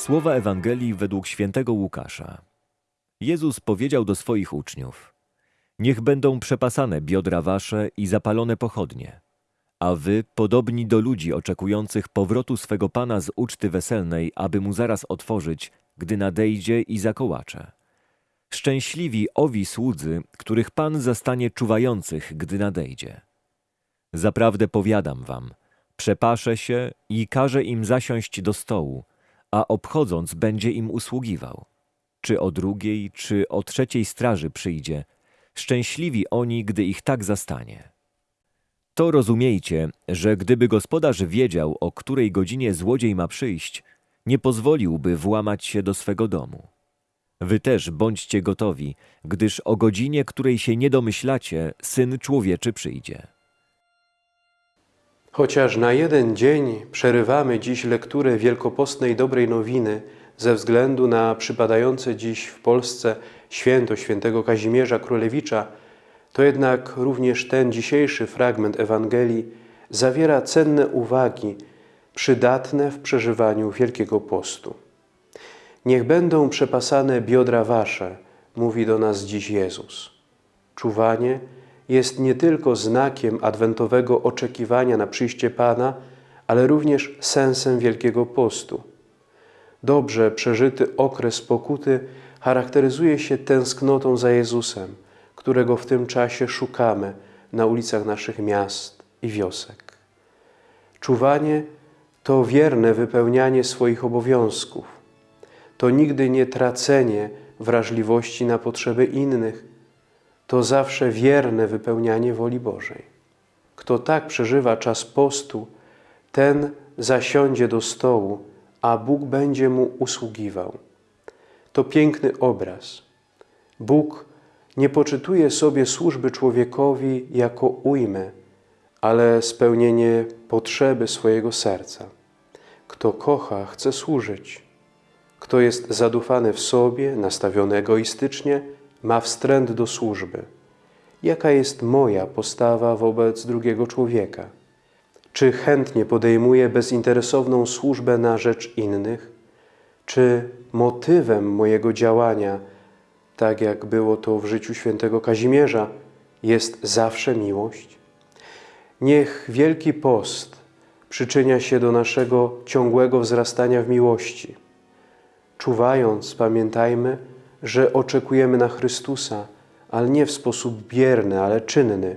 Słowa Ewangelii według świętego Łukasza. Jezus powiedział do swoich uczniów: Niech będą przepasane biodra wasze i zapalone pochodnie, a wy podobni do ludzi oczekujących powrotu swego pana z uczty weselnej, aby mu zaraz otworzyć, gdy nadejdzie i zakołacze. Szczęśliwi owi słudzy, których pan zastanie czuwających, gdy nadejdzie. Zaprawdę powiadam wam, przepaszę się i każę im zasiąść do stołu, a obchodząc będzie im usługiwał. Czy o drugiej, czy o trzeciej straży przyjdzie, szczęśliwi oni, gdy ich tak zastanie. To rozumiejcie, że gdyby gospodarz wiedział, o której godzinie złodziej ma przyjść, nie pozwoliłby włamać się do swego domu. Wy też bądźcie gotowi, gdyż o godzinie, której się nie domyślacie, Syn Człowieczy przyjdzie. Chociaż na jeden dzień przerywamy dziś lekturę wielkopostnej dobrej nowiny ze względu na przypadające dziś w Polsce święto świętego Kazimierza Królewicza, to jednak również ten dzisiejszy fragment Ewangelii zawiera cenne uwagi przydatne w przeżywaniu Wielkiego Postu. Niech będą przepasane biodra wasze, mówi do nas dziś Jezus. Czuwanie jest nie tylko znakiem adwentowego oczekiwania na przyjście Pana, ale również sensem Wielkiego Postu. Dobrze przeżyty okres pokuty charakteryzuje się tęsknotą za Jezusem, którego w tym czasie szukamy na ulicach naszych miast i wiosek. Czuwanie to wierne wypełnianie swoich obowiązków. To nigdy nie tracenie wrażliwości na potrzeby innych, to zawsze wierne wypełnianie woli Bożej. Kto tak przeżywa czas postu, ten zasiądzie do stołu, a Bóg będzie mu usługiwał. To piękny obraz. Bóg nie poczytuje sobie służby człowiekowi jako ujmę, ale spełnienie potrzeby swojego serca. Kto kocha, chce służyć. Kto jest zadufany w sobie, nastawiony egoistycznie, ma wstręt do służby. Jaka jest moja postawa wobec drugiego człowieka? Czy chętnie podejmuję bezinteresowną służbę na rzecz innych? Czy motywem mojego działania, tak jak było to w życiu świętego Kazimierza, jest zawsze miłość? Niech Wielki Post przyczynia się do naszego ciągłego wzrastania w miłości. Czuwając, pamiętajmy, że oczekujemy na Chrystusa, ale nie w sposób bierny, ale czynny,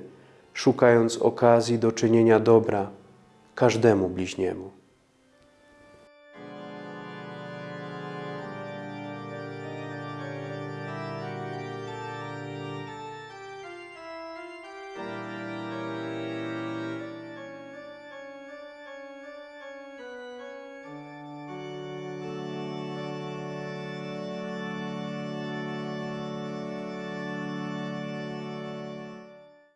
szukając okazji do czynienia dobra każdemu bliźniemu.